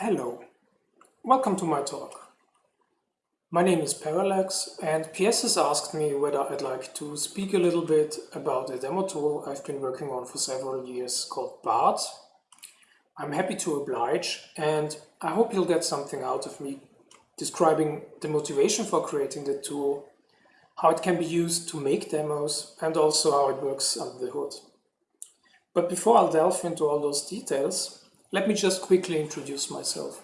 Hello, welcome to my talk. My name is Parallax and PS has asked me whether I'd like to speak a little bit about a demo tool I've been working on for several years called BART. I'm happy to oblige and I hope you'll get something out of me describing the motivation for creating the tool, how it can be used to make demos and also how it works under the hood. But before I'll delve into all those details, let me just quickly introduce myself.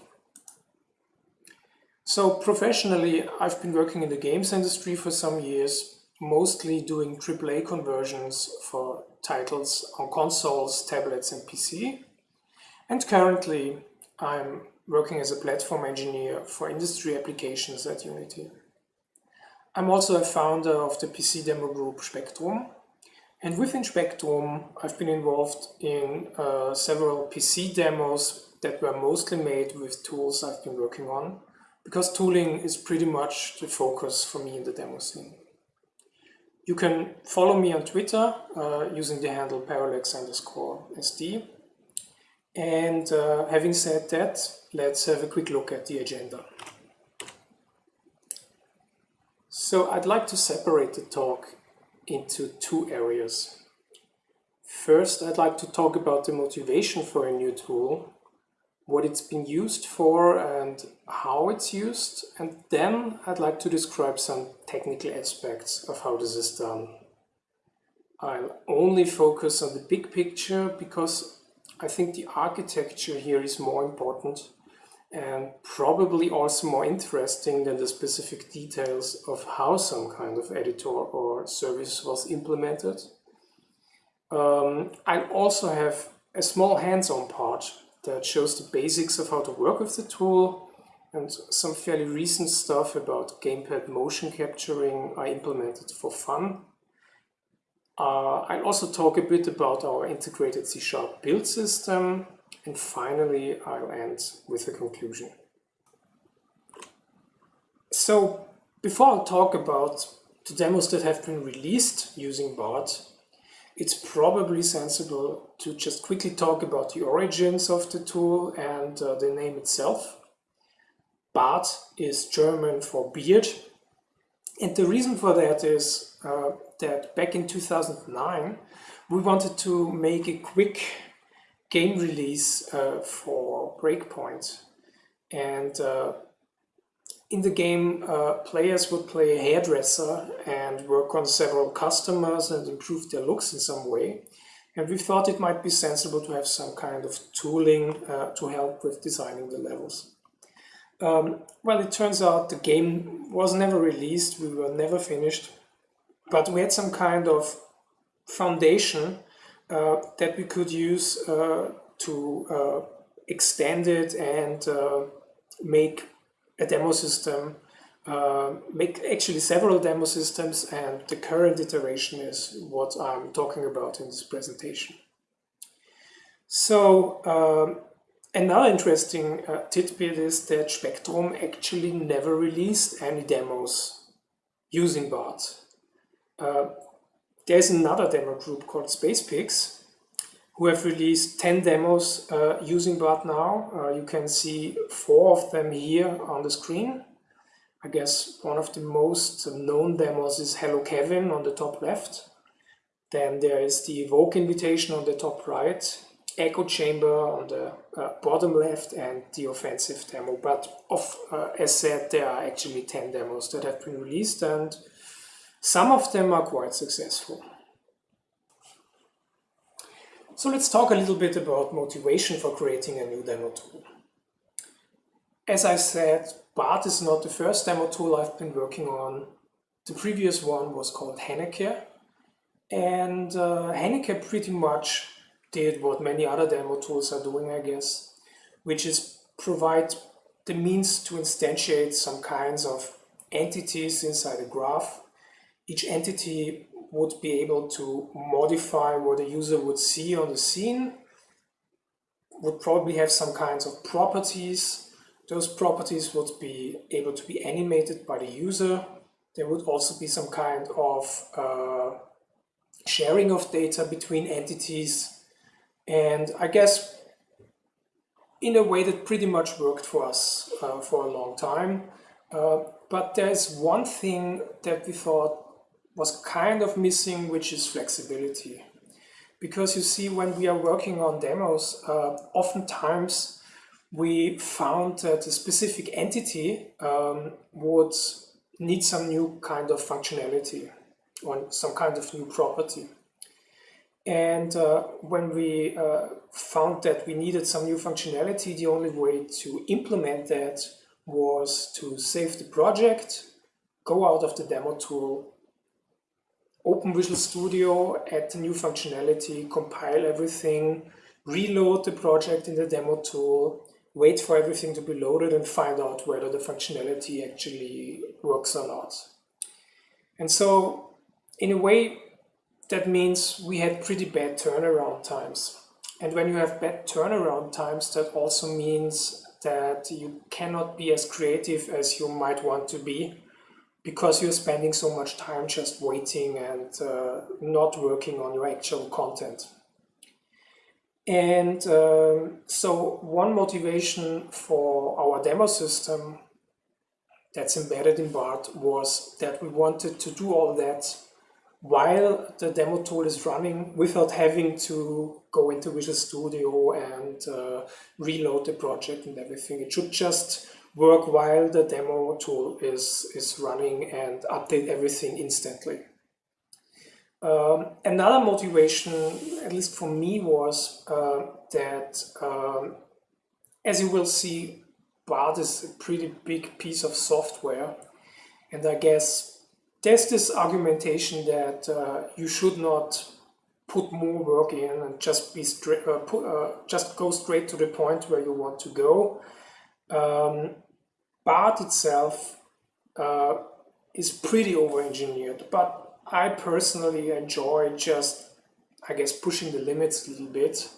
So professionally, I've been working in the games industry for some years, mostly doing AAA conversions for titles on consoles, tablets and PC. And currently, I'm working as a platform engineer for industry applications at Unity. I'm also a founder of the PC demo group Spectrum, and within Spectrum, I've been involved in uh, several PC demos that were mostly made with tools I've been working on, because tooling is pretty much the focus for me in the demo scene. You can follow me on Twitter uh, using the handle parallax underscore SD. And uh, having said that, let's have a quick look at the agenda. So I'd like to separate the talk into two areas. First, I'd like to talk about the motivation for a new tool, what it's been used for and how it's used. And then I'd like to describe some technical aspects of how this is done. I'll only focus on the big picture because I think the architecture here is more important and probably also more interesting than the specific details of how some kind of editor or service was implemented. Um, I also have a small hands-on part that shows the basics of how to work with the tool and some fairly recent stuff about gamepad motion capturing I implemented for fun. Uh, I'll also talk a bit about our integrated C-sharp build system and finally, I'll end with a conclusion. So before I talk about the demos that have been released using BART, it's probably sensible to just quickly talk about the origins of the tool and uh, the name itself. BART is German for beard. And the reason for that is uh, that back in 2009, we wanted to make a quick game release uh, for Breakpoint. And uh, in the game, uh, players would play a hairdresser and work on several customers and improve their looks in some way. And we thought it might be sensible to have some kind of tooling uh, to help with designing the levels. Um, well, it turns out the game was never released, we were never finished, but we had some kind of foundation that we could use uh, to uh, extend it and make a demo system, make actually several demo systems and the current iteration is what I'm talking about in this presentation. So um, another interesting uh, tidbit is that Spectrum actually never released any demos using BART. Uh, there's another demo group called Spacepigs who have released 10 demos uh, using BART now. Uh, you can see four of them here on the screen. I guess one of the most known demos is Hello Kevin on the top left. Then there is the Evoke invitation on the top right, Echo Chamber on the uh, bottom left, and the offensive demo. But of, uh, as said, there are actually 10 demos that have been released and some of them are quite successful. So let's talk a little bit about motivation for creating a new demo tool. As I said, BART is not the first demo tool I've been working on. The previous one was called Hennecke. And uh, pretty much did what many other demo tools are doing, I guess, which is provide the means to instantiate some kinds of entities inside a graph each entity would be able to modify what a user would see on the scene, would probably have some kinds of properties. Those properties would be able to be animated by the user. There would also be some kind of uh, sharing of data between entities. And I guess in a way that pretty much worked for us uh, for a long time. Uh, but there's one thing that we thought was kind of missing, which is flexibility. Because you see, when we are working on demos, uh, oftentimes we found that a specific entity um, would need some new kind of functionality or some kind of new property. And uh, when we uh, found that we needed some new functionality, the only way to implement that was to save the project, go out of the demo tool, open Visual Studio, add the new functionality, compile everything, reload the project in the demo tool, wait for everything to be loaded and find out whether the functionality actually works or not. And so in a way, that means we had pretty bad turnaround times. And when you have bad turnaround times, that also means that you cannot be as creative as you might want to be because you're spending so much time just waiting and uh, not working on your actual content. And um, so one motivation for our demo system that's embedded in BART was that we wanted to do all that while the demo tool is running without having to go into Visual Studio and uh, reload the project and everything. It should just work while the demo tool is, is running and update everything instantly. Um, another motivation, at least for me, was uh, that, um, as you will see, BART is a pretty big piece of software. And I guess there's this argumentation that uh, you should not put more work in and just be straight, uh, put, uh, just go straight to the point where you want to go. Um, BART itself uh, is pretty over-engineered, but I personally enjoy just, I guess, pushing the limits a little bit.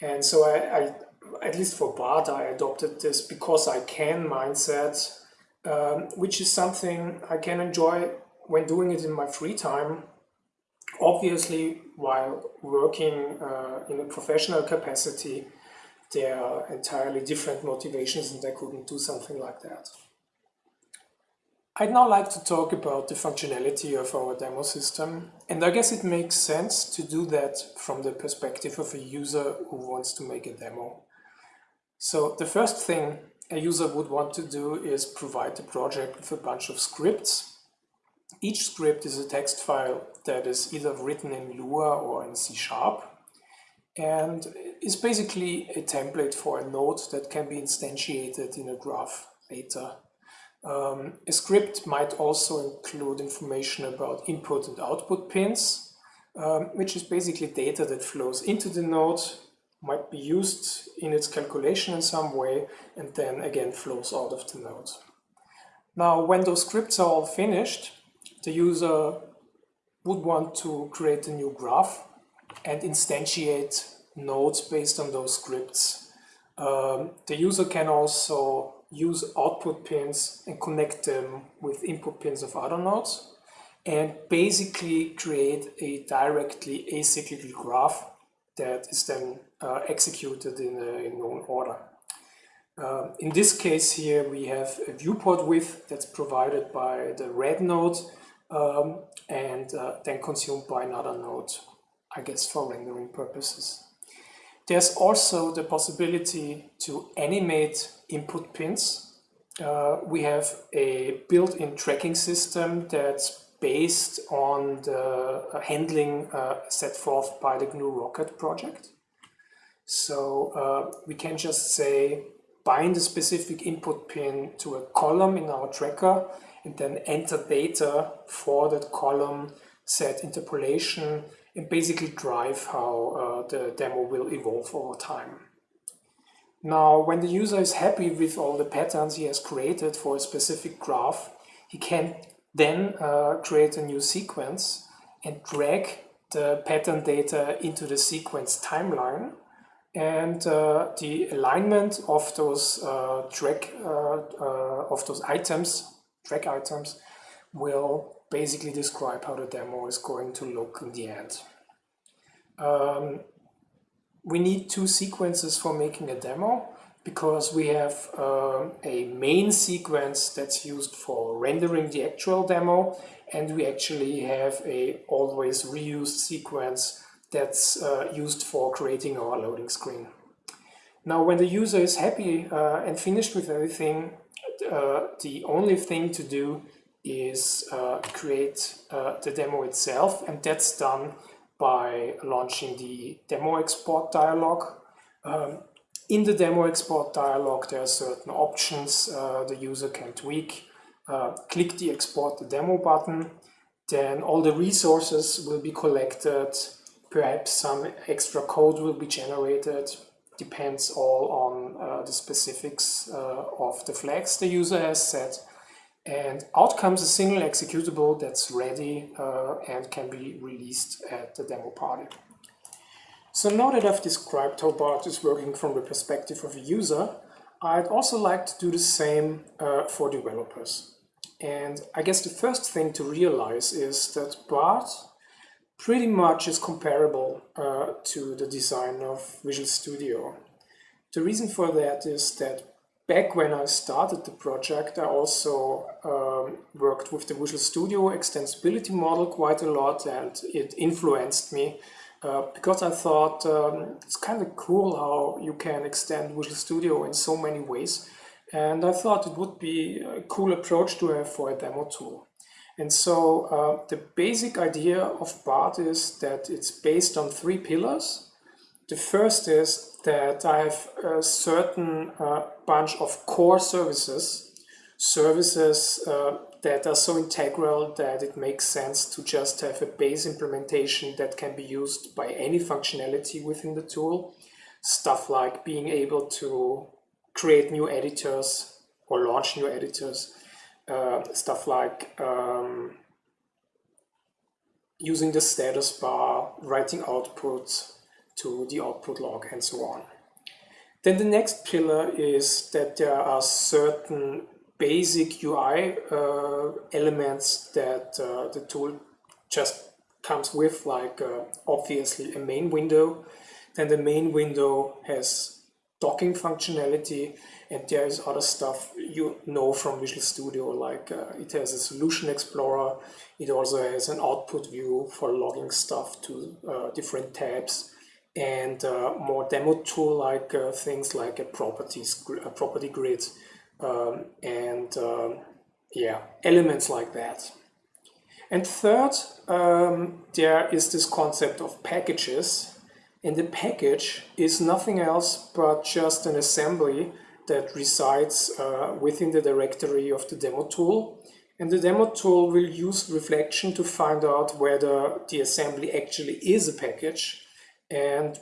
And so I, I at least for BART, I adopted this because I can mindset, um, which is something I can enjoy when doing it in my free time. Obviously, while working uh, in a professional capacity, there are entirely different motivations and I couldn't do something like that. I'd now like to talk about the functionality of our demo system, and I guess it makes sense to do that from the perspective of a user who wants to make a demo. So the first thing a user would want to do is provide the project with a bunch of scripts. Each script is a text file that is either written in Lua or in C Sharp, and is basically a template for a node that can be instantiated in a graph later. Um, a script might also include information about input and output pins, um, which is basically data that flows into the node, might be used in its calculation in some way, and then again flows out of the node. Now, when those scripts are all finished, the user would want to create a new graph and instantiate nodes based on those scripts. Um, the user can also use output pins and connect them with input pins of other nodes and basically create a directly acyclical graph that is then uh, executed in a known order. Uh, in this case here we have a viewport width that's provided by the red node um, and uh, then consumed by another node, I guess for rendering purposes. There's also the possibility to animate input pins. Uh, we have a built-in tracking system that's based on the handling uh, set forth by the GNU Rocket project. So uh, we can just say bind a specific input pin to a column in our tracker and then enter data for that column, set interpolation, and basically drive how uh, the demo will evolve over time. Now, when the user is happy with all the patterns he has created for a specific graph, he can then uh, create a new sequence and drag the pattern data into the sequence timeline and uh, the alignment of those uh, uh, uh, of those items, track items, will basically describe how the demo is going to look in the end. Um, we need two sequences for making a demo because we have uh, a main sequence that's used for rendering the actual demo and we actually have a always reused sequence that's uh, used for creating our loading screen. Now when the user is happy uh, and finished with everything, uh, the only thing to do is uh, create uh, the demo itself and that's done by launching the demo export dialog. Um, in the demo export dialog there are certain options uh, the user can tweak. Uh, click the export the demo button, then all the resources will be collected, perhaps some extra code will be generated, depends all on uh, the specifics uh, of the flags the user has set. And out comes a single executable that's ready uh, and can be released at the demo party. So now that I've described how BART is working from the perspective of a user, I'd also like to do the same uh, for developers. And I guess the first thing to realize is that BART pretty much is comparable uh, to the design of Visual Studio. The reason for that is that back when I started the project, I also um, worked with the Visual Studio extensibility model quite a lot and it influenced me uh, because I thought um, it's kind of cool how you can extend Visual Studio in so many ways. And I thought it would be a cool approach to have for a demo tool. And so uh, the basic idea of BART is that it's based on three pillars. The first is that I have a certain uh, bunch of core services, services uh, that are so integral that it makes sense to just have a base implementation that can be used by any functionality within the tool. Stuff like being able to create new editors or launch new editors. Uh, stuff like um, using the status bar, writing outputs, to the output log and so on. Then the next pillar is that there are certain basic UI uh, elements that uh, the tool just comes with, like uh, obviously a main window. Then the main window has docking functionality and there is other stuff you know from Visual Studio, like uh, it has a solution explorer. It also has an output view for logging stuff to uh, different tabs and uh, more demo tool like uh, things like a properties a property grid um, and um, yeah elements like that. And third um, there is this concept of packages and the package is nothing else but just an assembly that resides uh, within the directory of the demo tool. And the demo tool will use reflection to find out whether the assembly actually is a package and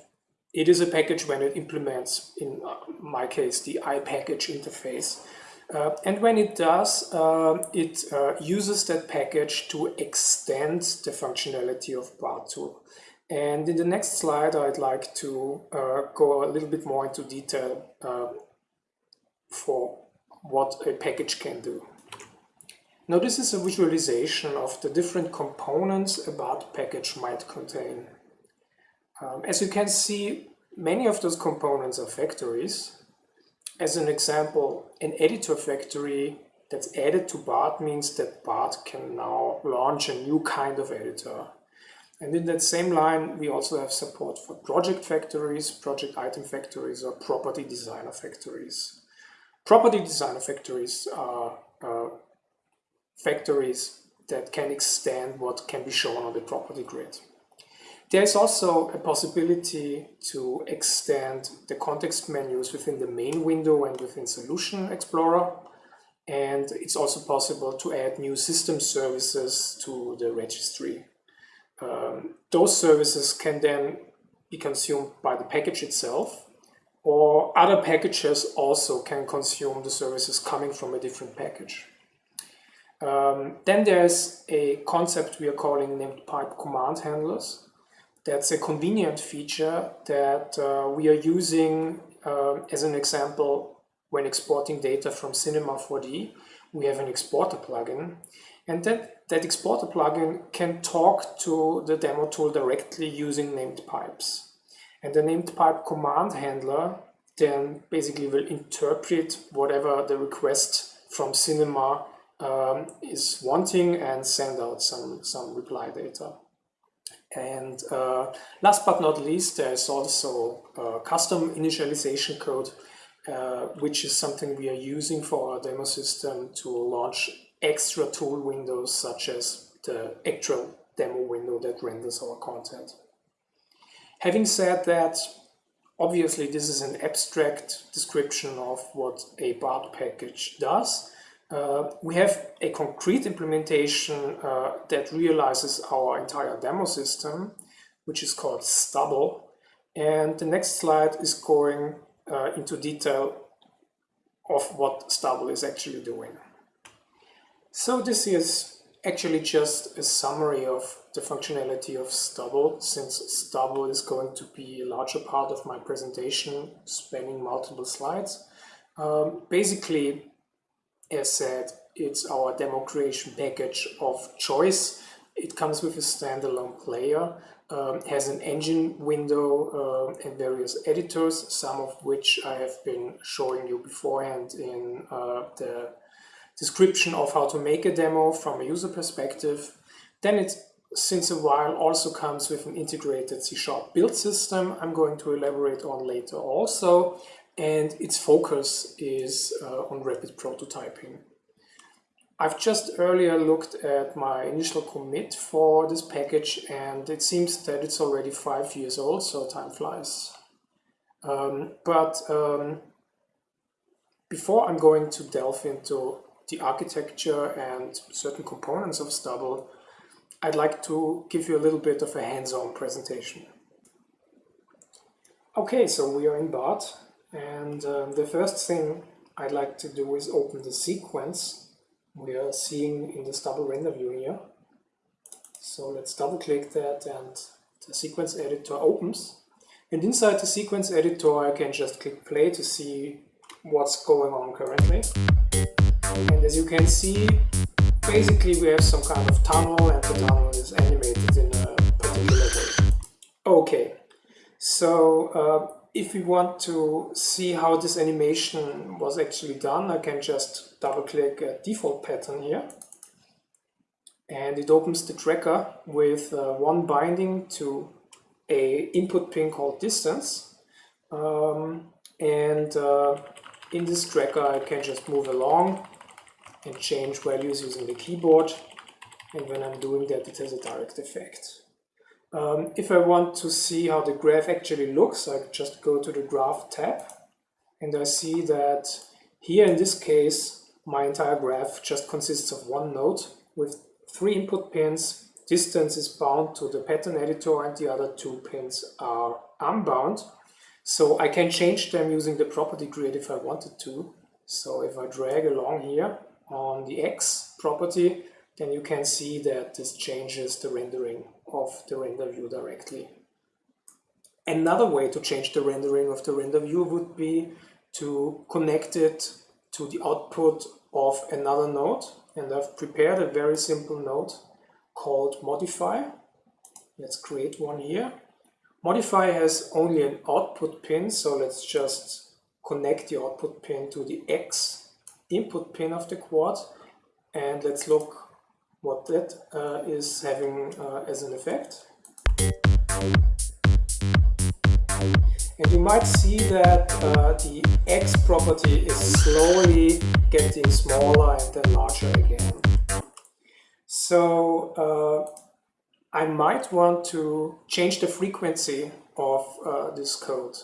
it is a package when it implements, in my case, the iPackage interface. Uh, and when it does, uh, it uh, uses that package to extend the functionality of BART tool. And in the next slide, I'd like to uh, go a little bit more into detail uh, for what a package can do. Now this is a visualization of the different components a BART package might contain. Um, as you can see, many of those components are factories. As an example, an editor factory that's added to BART means that BART can now launch a new kind of editor. And in that same line, we also have support for project factories, project item factories, or property designer factories. Property designer factories are uh, factories that can extend what can be shown on the property grid. There's also a possibility to extend the context menus within the main window and within Solution Explorer. And it's also possible to add new system services to the registry. Um, those services can then be consumed by the package itself, or other packages also can consume the services coming from a different package. Um, then there's a concept we are calling named pipe command handlers that's a convenient feature that uh, we are using uh, as an example when exporting data from Cinema 4D. We have an exporter plugin and that, that exporter plugin can talk to the demo tool directly using named pipes. And the named pipe command handler then basically will interpret whatever the request from Cinema um, is wanting and send out some, some reply data. And uh, last but not least, there's also uh, custom initialization code, uh, which is something we are using for our demo system to launch extra tool windows, such as the actual demo window that renders our content. Having said that, obviously this is an abstract description of what a BART package does. Uh, we have a concrete implementation uh, that realizes our entire demo system, which is called Stubble. And the next slide is going uh, into detail of what Stubble is actually doing. So this is actually just a summary of the functionality of Stubble, since Stubble is going to be a larger part of my presentation, spanning multiple slides. Um, basically, as said, it's our demo creation package of choice. It comes with a standalone player, um, has an engine window uh, and various editors, some of which I have been showing you beforehand in uh, the description of how to make a demo from a user perspective. Then it, since a while, also comes with an integrated C-sharp build system I'm going to elaborate on later also and its focus is uh, on rapid prototyping. I've just earlier looked at my initial commit for this package and it seems that it's already five years old, so time flies. Um, but um, before I'm going to delve into the architecture and certain components of Stubble, I'd like to give you a little bit of a hands-on presentation. Okay, so we are in BART and um, the first thing I'd like to do is open the sequence we are seeing in the double render view here. So let's double click that and the sequence editor opens. And inside the sequence editor I can just click play to see what's going on currently. And as you can see, basically we have some kind of tunnel and the tunnel is animated in a particular way. Okay, so uh, if we want to see how this animation was actually done, I can just double click a default pattern here. And it opens the tracker with uh, one binding to a input pin called distance. Um, and uh, in this tracker I can just move along and change values using the keyboard. And when I'm doing that, it has a direct effect. Um, if I want to see how the graph actually looks, I just go to the graph tab and I see that here in this case, my entire graph just consists of one node with three input pins. Distance is bound to the pattern editor and the other two pins are unbound. So I can change them using the property grid if I wanted to. So if I drag along here on the X property, then you can see that this changes the rendering of the render view directly. Another way to change the rendering of the render view would be to connect it to the output of another node. And I've prepared a very simple node called modify. Let's create one here. Modify has only an output pin, so let's just connect the output pin to the X input pin of the quad. And let's look what that uh, is having uh, as an effect. And you might see that uh, the X property is slowly getting smaller and then larger again. So uh, I might want to change the frequency of uh, this code.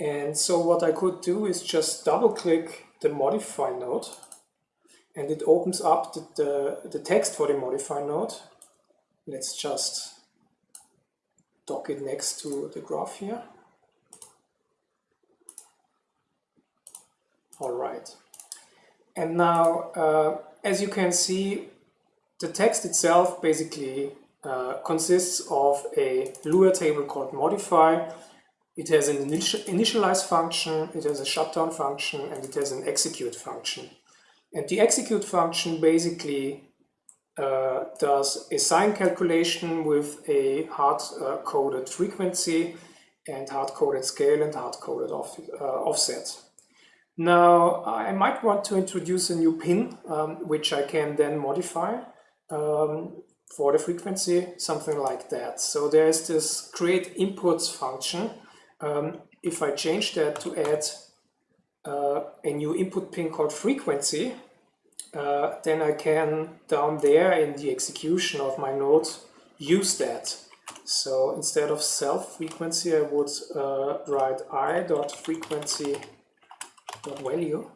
And so what I could do is just double click the modify node and it opens up the, the, the text for the modify node. Let's just dock it next to the graph here. All right. And now, uh, as you can see, the text itself basically uh, consists of a Lua table called modify. It has an initialize function, it has a shutdown function, and it has an execute function. And the execute function basically uh, does a sine calculation with a hard-coded frequency and hard-coded scale and hard-coded off, uh, offset. Now, I might want to introduce a new pin, um, which I can then modify um, for the frequency, something like that. So there's this create inputs function. Um, if I change that to add uh, a new input pin called frequency, uh, then I can down there in the execution of my node use that. So instead of self frequency, I would uh, write i dot frequency dot value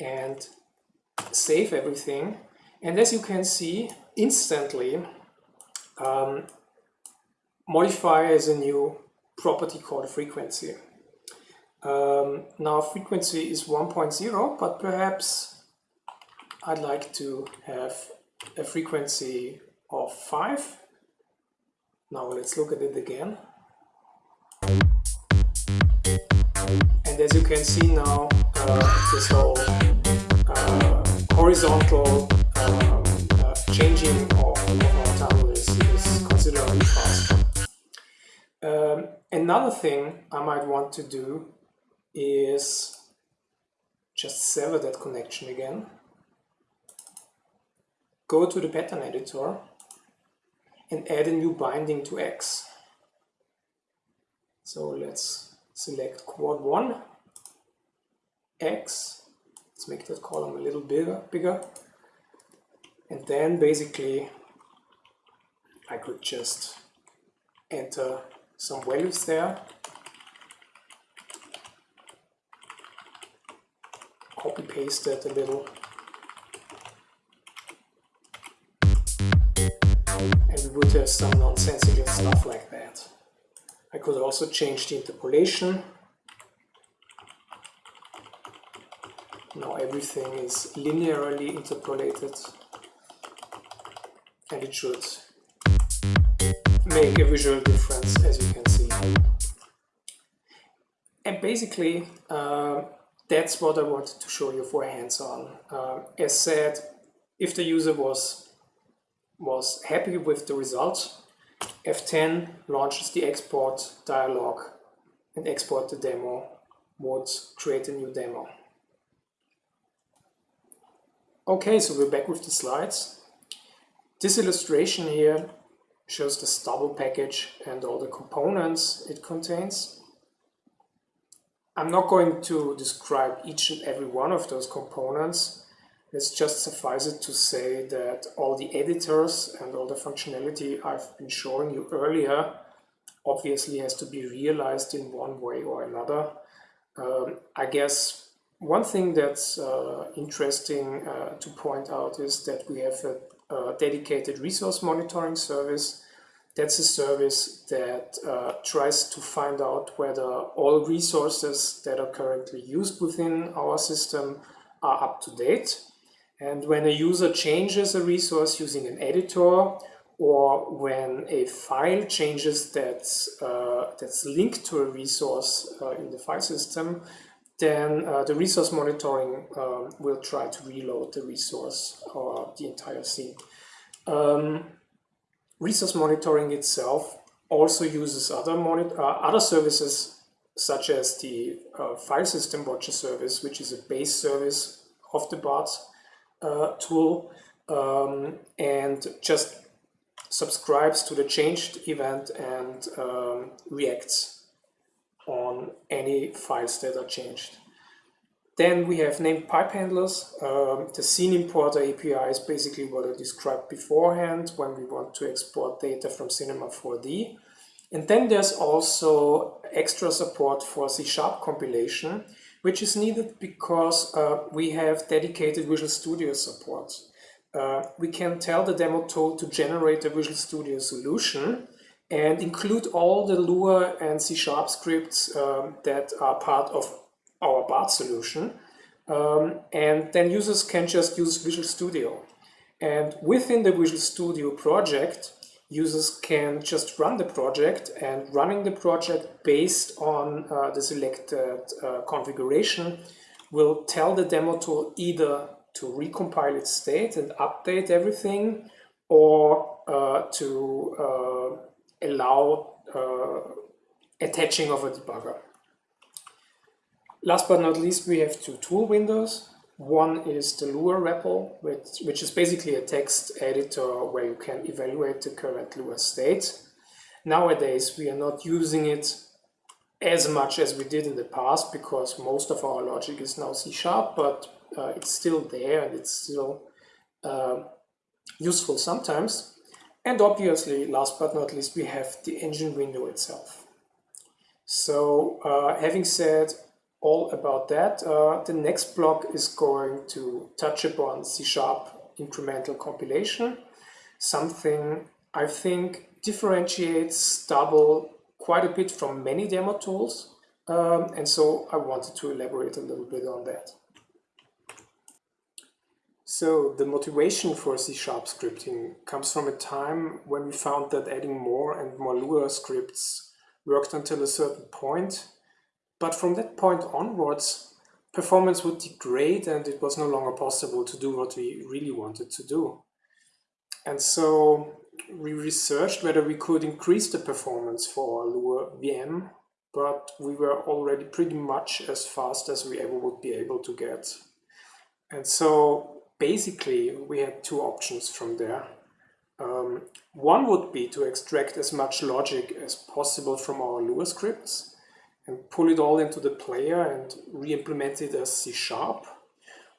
and save everything. And as you can see, instantly um, modify as a new property called frequency. Um, now frequency is 1.0, but perhaps I'd like to have a frequency of 5. Now let's look at it again. And as you can see now, uh, this whole uh, horizontal um, uh, changing of, of our tunnel is, is considerably faster. Um, another thing I might want to do is just sever that connection again. Go to the pattern editor and add a new binding to X. So let's select quad 1, X, let's make that column a little bigger, bigger. and then basically I could just enter some values there copy paste that a little. Some nonsensical stuff like that. I could also change the interpolation. Now everything is linearly interpolated and it should make a visual difference as you can see. And basically, uh, that's what I wanted to show you for hands-on. Uh, as said, if the user was, was happy with the results, F10 launches the export dialog and export the demo would create a new demo. Okay, so we're back with the slides. This illustration here shows the stubble package and all the components it contains. I'm not going to describe each and every one of those components. It's just suffice it to say that all the editors and all the functionality I've been showing you earlier obviously has to be realized in one way or another. Um, I guess one thing that's uh, interesting uh, to point out is that we have a, a dedicated resource monitoring service that's a service that uh, tries to find out whether all resources that are currently used within our system are up to date. And when a user changes a resource using an editor or when a file changes that's, uh, that's linked to a resource uh, in the file system, then uh, the resource monitoring um, will try to reload the resource or the entire scene. Um, resource monitoring itself also uses other, uh, other services such as the uh, file system watcher service, which is a base service of the BART uh, tool um, and just subscribes to the changed event and um, reacts on any files that are changed. Then we have named pipe handlers. Um, the scene importer API is basically what I described beforehand when we want to export data from Cinema 4D. And then there's also extra support for C-sharp compilation, which is needed because uh, we have dedicated Visual Studio support. Uh, we can tell the demo tool to generate a Visual Studio solution and include all the Lua and C-sharp scripts um, that are part of our BART solution. Um, and then users can just use Visual Studio. And within the Visual Studio project, users can just run the project and running the project based on uh, the selected uh, configuration will tell the demo tool either to recompile its state and update everything or uh, to uh, allow uh, attaching of a debugger. Last but not least, we have two tool windows. One is the Lua REPL, which, which is basically a text editor where you can evaluate the current Lua state. Nowadays, we are not using it as much as we did in the past because most of our logic is now C sharp, but uh, it's still there and it's still uh, useful sometimes. And obviously, last but not least, we have the engine window itself. So uh, having said all about that. Uh, the next block is going to touch upon C-sharp incremental compilation, something I think differentiates Stubble quite a bit from many demo tools. Um, and so I wanted to elaborate a little bit on that. So the motivation for C-sharp scripting comes from a time when we found that adding more and more Lua scripts worked until a certain point but from that point onwards, performance would degrade and it was no longer possible to do what we really wanted to do. And so we researched whether we could increase the performance for our Lua VM, but we were already pretty much as fast as we ever would be able to get. And so basically we had two options from there. Um, one would be to extract as much logic as possible from our Lua scripts and pull it all into the player and re-implement it as C Sharp,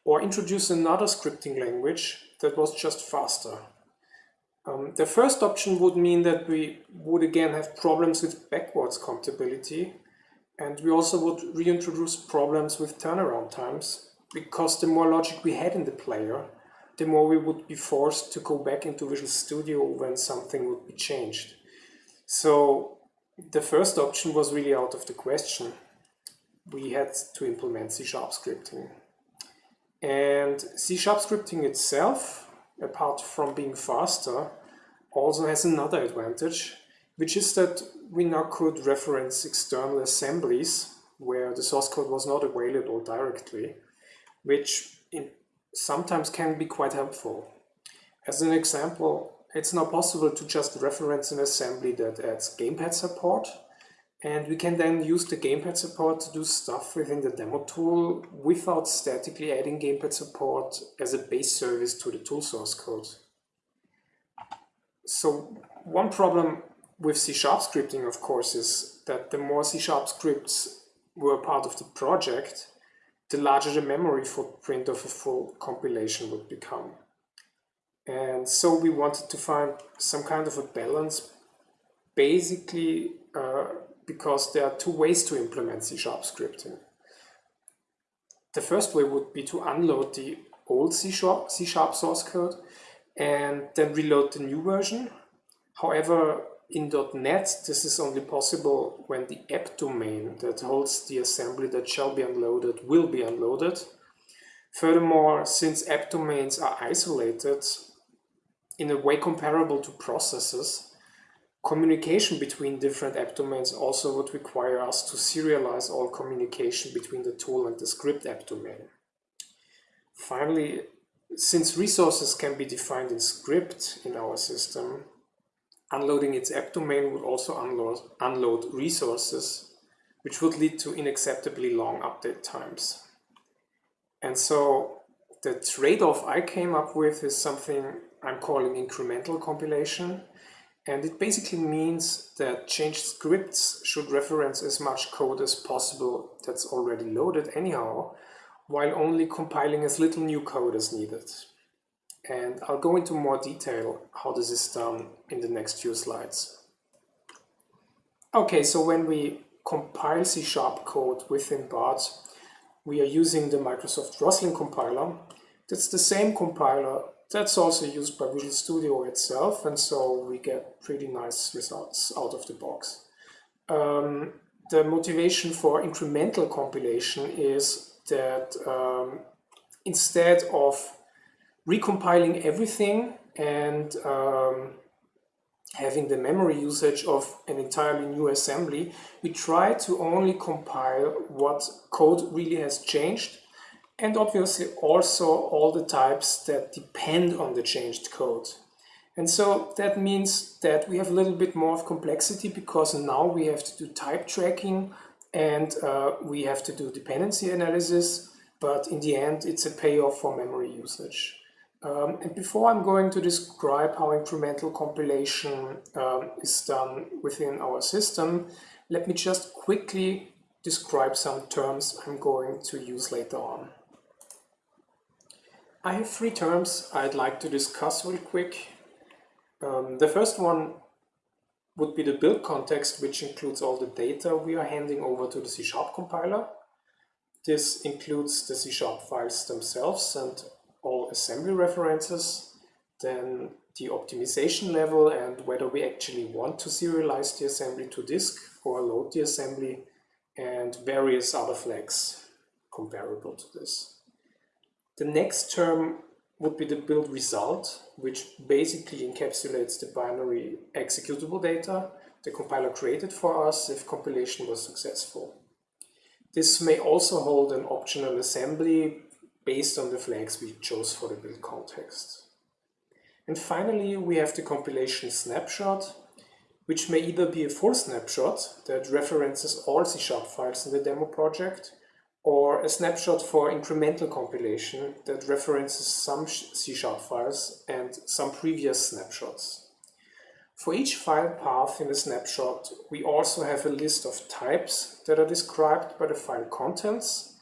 or introduce another scripting language that was just faster. Um, the first option would mean that we would again have problems with backwards compatibility, and we also would reintroduce problems with turnaround times, because the more logic we had in the player, the more we would be forced to go back into Visual Studio when something would be changed. So the first option was really out of the question. We had to implement C-sharp scripting. And C-sharp scripting itself, apart from being faster, also has another advantage, which is that we now could reference external assemblies where the source code was not available directly, which sometimes can be quite helpful. As an example, it's now possible to just reference an assembly that adds gamepad support. And we can then use the gamepad support to do stuff within the demo tool without statically adding gamepad support as a base service to the tool source code. So one problem with C-sharp scripting, of course, is that the more C-sharp scripts were part of the project, the larger the memory footprint of a full compilation would become. And so we wanted to find some kind of a balance, basically uh, because there are two ways to implement C-sharp scripting. The first way would be to unload the old C-sharp source code and then reload the new version. However, in .NET, this is only possible when the app domain that holds the assembly that shall be unloaded will be unloaded. Furthermore, since app domains are isolated, in a way comparable to processes, communication between different app domains also would require us to serialize all communication between the tool and the script app domain. Finally, since resources can be defined in script in our system, unloading its app domain would also unload, unload resources, which would lead to unacceptably long update times. And so the trade-off I came up with is something I'm calling incremental compilation. And it basically means that changed scripts should reference as much code as possible that's already loaded anyhow, while only compiling as little new code as needed. And I'll go into more detail how this is done in the next few slides. Okay, so when we compile C-sharp code within BART, we are using the Microsoft Roslyn compiler. That's the same compiler that's also used by Visual Studio itself, and so we get pretty nice results out of the box. Um, the motivation for incremental compilation is that um, instead of recompiling everything and um, having the memory usage of an entirely new assembly, we try to only compile what code really has changed and obviously also all the types that depend on the changed code. And so that means that we have a little bit more of complexity because now we have to do type tracking and uh, we have to do dependency analysis, but in the end it's a payoff for memory usage. Um, and before I'm going to describe how incremental compilation um, is done within our system, let me just quickly describe some terms I'm going to use later on. I have three terms I'd like to discuss real quick. Um, the first one would be the build context, which includes all the data we are handing over to the C-sharp compiler. This includes the C-sharp files themselves and all assembly references, then the optimization level and whether we actually want to serialize the assembly to disk or load the assembly, and various other flags comparable to this. The next term would be the build result, which basically encapsulates the binary executable data the compiler created for us if compilation was successful. This may also hold an optional assembly based on the flags we chose for the build context. And finally, we have the compilation snapshot, which may either be a full snapshot that references all C-sharp files in the demo project, or a snapshot for incremental compilation that references some C-sharp files and some previous snapshots. For each file path in the snapshot, we also have a list of types that are described by the file contents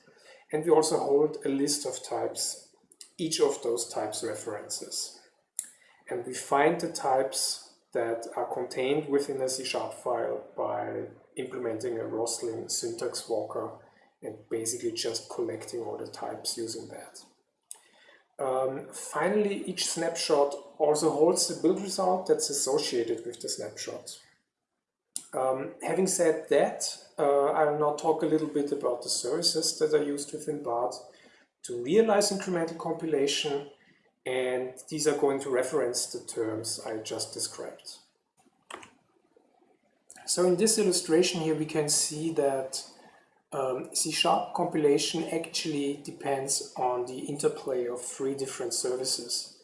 and we also hold a list of types, each of those types references. And we find the types that are contained within a C-sharp file by implementing a Roslyn syntax walker and basically just collecting all the types using that. Um, finally, each snapshot also holds the build result that's associated with the snapshot. Um, having said that, uh, I will now talk a little bit about the services that are used within BART to realize incremental compilation, and these are going to reference the terms I just described. So in this illustration here, we can see that um, C-sharp compilation actually depends on the interplay of three different services.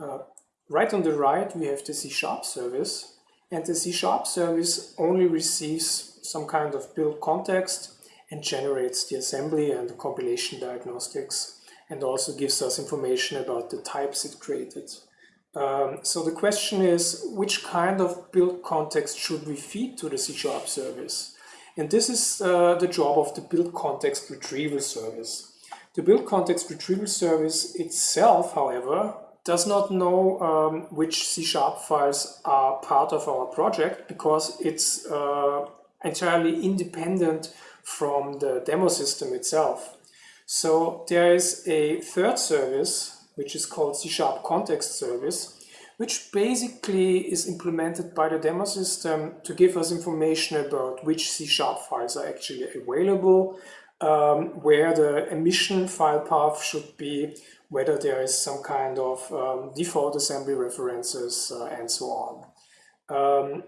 Uh, right on the right, we have the C-sharp service, and the C-sharp service only receives some kind of build context and generates the assembly and the compilation diagnostics and also gives us information about the types it created. Um, so the question is, which kind of build context should we feed to the C-sharp service? And this is uh, the job of the build context retrieval service. The build context retrieval service itself, however, does not know um, which C-sharp files are part of our project because it's uh, entirely independent from the demo system itself. So there is a third service, which is called C-sharp context service, which basically is implemented by the demo system to give us information about which C-sharp files are actually available, um, where the emission file path should be, whether there is some kind of um, default assembly references uh, and so on. Um,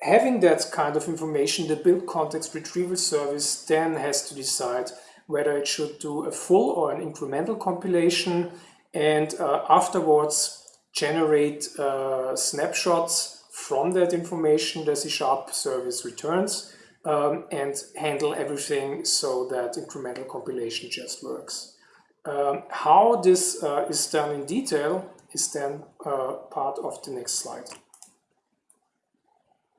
having that kind of information, the build context retrieval service then has to decide whether it should do a full or an incremental compilation and uh, afterwards generate uh, snapshots from that information the C-sharp service returns um, and handle everything so that incremental compilation just works. Um, how this uh, is done in detail is then uh, part of the next slide.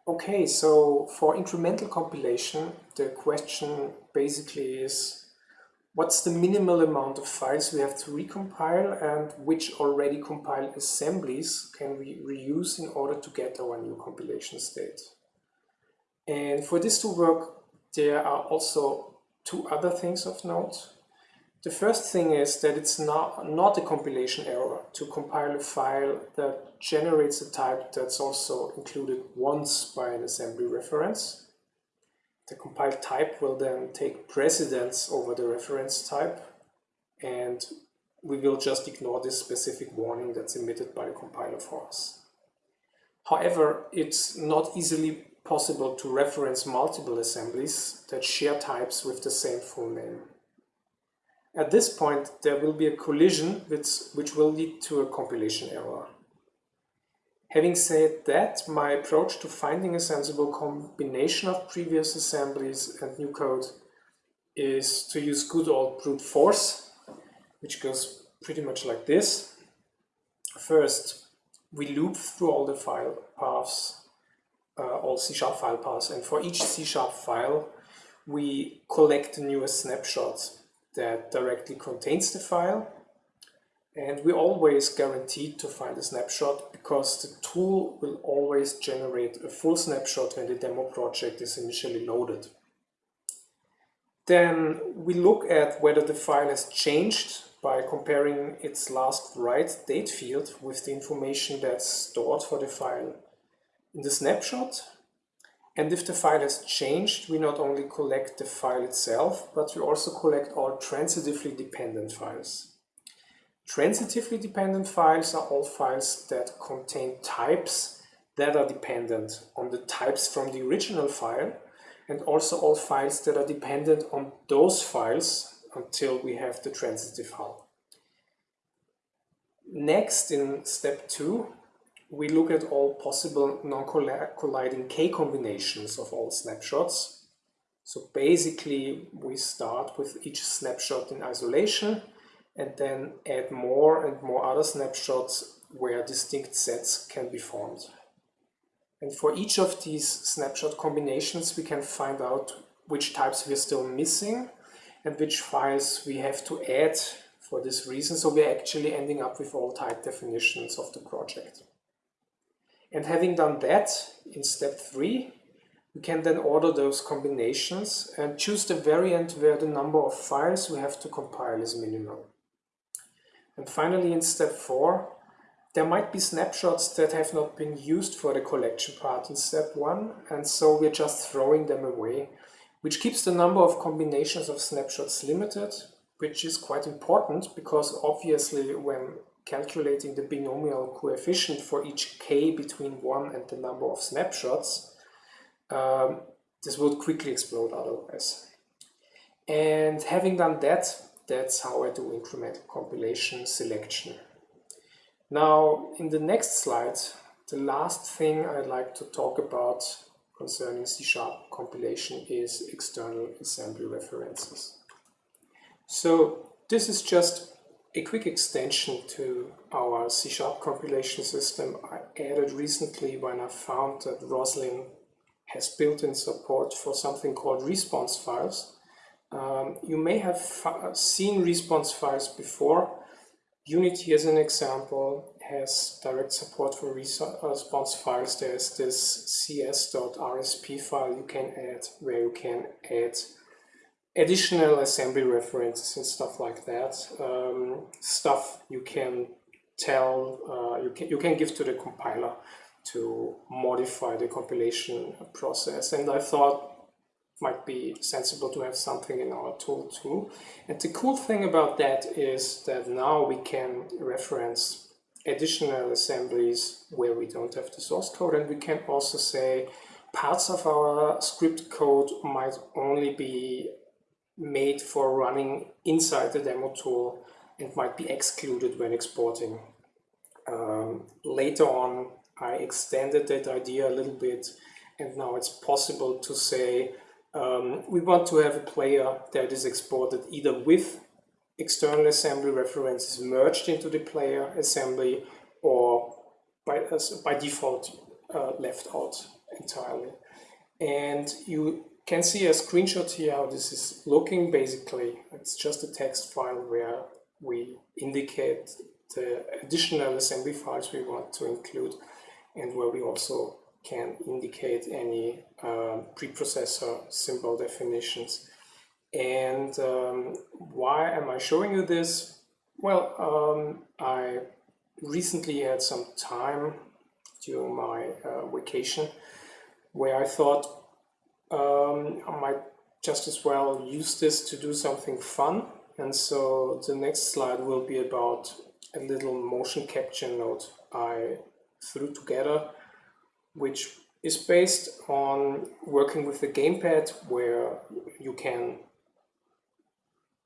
Okay, so for incremental compilation, the question basically is what's the minimal amount of files we have to recompile and which already compiled assemblies can we reuse in order to get our new compilation state. And for this to work, there are also two other things of note. The first thing is that it's not, not a compilation error to compile a file that generates a type that's also included once by an assembly reference. The compiled type will then take precedence over the reference type and we will just ignore this specific warning that's emitted by the compiler for us. However, it's not easily possible to reference multiple assemblies that share types with the same full name. At this point, there will be a collision which, which will lead to a compilation error. Having said that, my approach to finding a sensible combination of previous assemblies and new code is to use good old brute force, which goes pretty much like this. First, we loop through all the file paths, uh, all C-sharp file paths, and for each C-sharp file, we collect the newest snapshot that directly contains the file. And we always guaranteed to find a snapshot because the tool will always generate a full snapshot when the demo project is initially loaded. Then we look at whether the file has changed by comparing its last write date field with the information that's stored for the file in the snapshot. And if the file has changed, we not only collect the file itself, but we also collect all transitively dependent files. Transitively dependent files are all files that contain types that are dependent on the types from the original file and also all files that are dependent on those files until we have the transitive hull. Next, in step two, we look at all possible non-colliding k combinations of all snapshots. So basically, we start with each snapshot in isolation and then add more and more other snapshots where distinct sets can be formed. And for each of these snapshot combinations, we can find out which types we're still missing and which files we have to add for this reason. So we're actually ending up with all type definitions of the project. And having done that in step three, we can then order those combinations and choose the variant where the number of files we have to compile is minimal. And finally, in step four, there might be snapshots that have not been used for the collection part in step one, and so we're just throwing them away, which keeps the number of combinations of snapshots limited, which is quite important because obviously when calculating the binomial coefficient for each k between 1 and the number of snapshots, um, this would quickly explode otherwise. And having done that, that's how I do incremental compilation selection. Now, in the next slide, the last thing I'd like to talk about concerning C-sharp compilation is external assembly references. So this is just a quick extension to our C-sharp compilation system I added recently when I found that Roslyn has built-in support for something called response files. Um, you may have seen response files before, Unity, as an example, has direct support for response files. There's this cs.rsp file you can add where you can add additional assembly references and stuff like that. Um, stuff you can tell, uh, you, can, you can give to the compiler to modify the compilation process. And I thought might be sensible to have something in our tool too. And the cool thing about that is that now we can reference additional assemblies where we don't have the source code and we can also say parts of our script code might only be made for running inside the demo tool and might be excluded when exporting. Um, later on I extended that idea a little bit and now it's possible to say um, we want to have a player that is exported either with external assembly references merged into the player assembly or by, by default uh, left out entirely. And you can see a screenshot here how this is looking. Basically, it's just a text file where we indicate the additional assembly files we want to include and where we also can indicate any um, preprocessor symbol definitions. And um, why am I showing you this? Well, um, I recently had some time during my uh, vacation where I thought um, I might just as well use this to do something fun. And so the next slide will be about a little motion capture node I threw together which is based on working with the gamepad where you can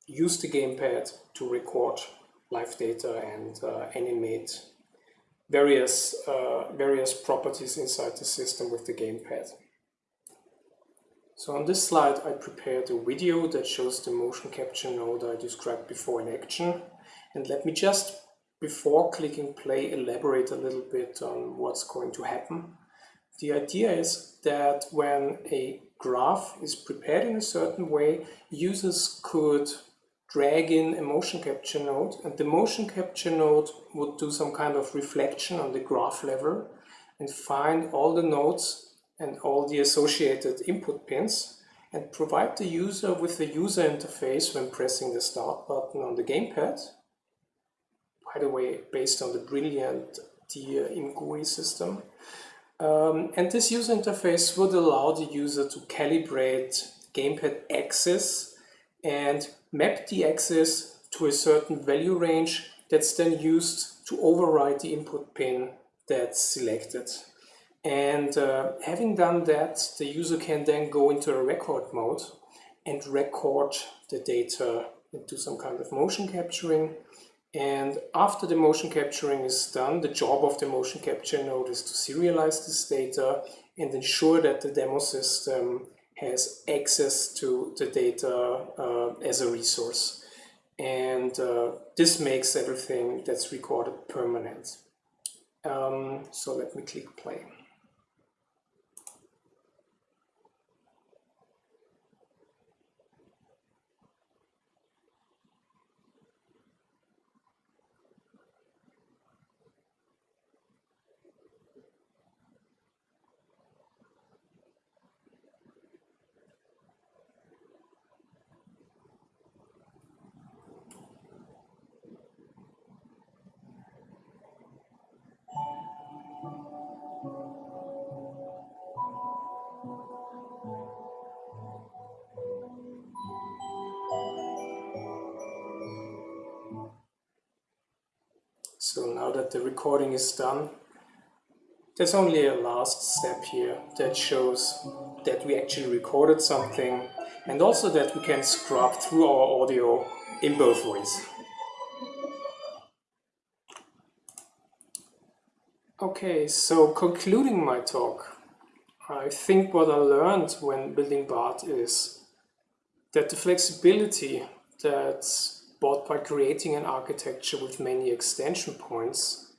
use the gamepad to record live data and uh, animate various, uh, various properties inside the system with the gamepad. So on this slide I prepared a video that shows the motion capture node I described before in action. And let me just, before clicking play, elaborate a little bit on what's going to happen. The idea is that when a graph is prepared in a certain way, users could drag in a motion capture node and the motion capture node would do some kind of reflection on the graph level and find all the nodes and all the associated input pins and provide the user with the user interface when pressing the start button on the gamepad. By the way, based on the brilliant Dear ImGui system. Um, and this user interface would allow the user to calibrate gamepad axis and map the axis to a certain value range that's then used to override the input pin that's selected. And uh, having done that, the user can then go into a record mode and record the data into some kind of motion capturing. And after the motion capturing is done, the job of the motion capture node is to serialize this data and ensure that the demo system has access to the data uh, as a resource. And uh, this makes everything that's recorded permanent. Um, so let me click play. Recording is done, there's only a last step here that shows that we actually recorded something and also that we can scrub through our audio in both ways. Okay, so concluding my talk, I think what I learned when building BART is that the flexibility that's but by creating an architecture with many extension points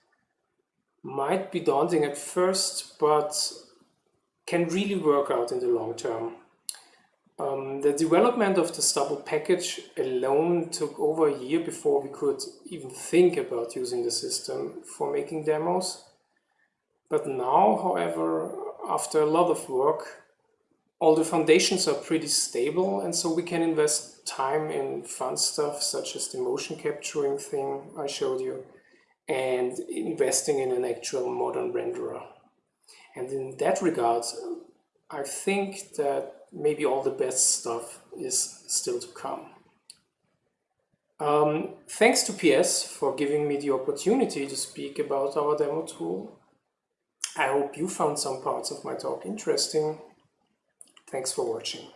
might be daunting at first, but can really work out in the long term. Um, the development of the Stubble package alone took over a year before we could even think about using the system for making demos. But now, however, after a lot of work, all the foundations are pretty stable and so we can invest time in fun stuff such as the motion capturing thing I showed you and investing in an actual modern renderer. And in that regard, I think that maybe all the best stuff is still to come. Um, thanks to PS for giving me the opportunity to speak about our demo tool. I hope you found some parts of my talk interesting Thanks for watching.